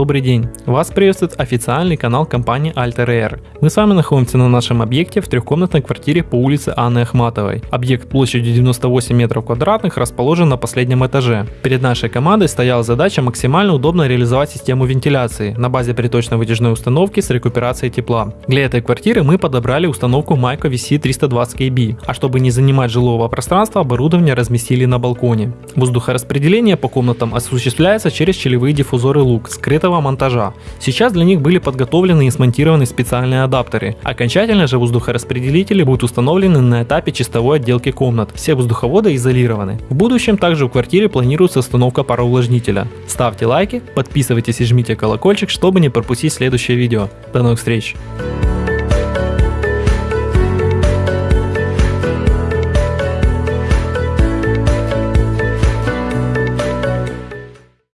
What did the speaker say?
Добрый день! Вас приветствует официальный канал компании Alter Air. Мы с вами находимся на нашем объекте в трехкомнатной квартире по улице Анны Ахматовой. Объект площадью 98 метров квадратных расположен на последнем этаже. Перед нашей командой стояла задача максимально удобно реализовать систему вентиляции на базе приточной вытяжной установки с рекуперацией тепла. Для этой квартиры мы подобрали установку Myco VC320KB, а чтобы не занимать жилого пространства, оборудование разместили на балконе. Воздухораспределение по комнатам осуществляется через щелевые диффузоры лук, скрыт скрытого монтажа. Сейчас для них были подготовлены и смонтированы специальные адаптеры. Окончательно же воздухораспределители будут установлены на этапе чистовой отделки комнат. Все воздуховоды изолированы. В будущем также в квартире планируется установка пароувлажнителя. Ставьте лайки, подписывайтесь и жмите колокольчик, чтобы не пропустить следующее видео. До новых встреч!